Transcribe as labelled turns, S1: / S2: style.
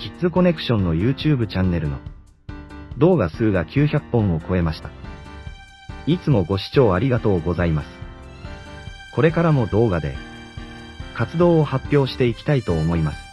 S1: キッズコネクションの YouTube チャンネルの動画数が900本を超えました。いつもご視聴ありがとうございます。これからも動画で活動を発表していきたいと思います。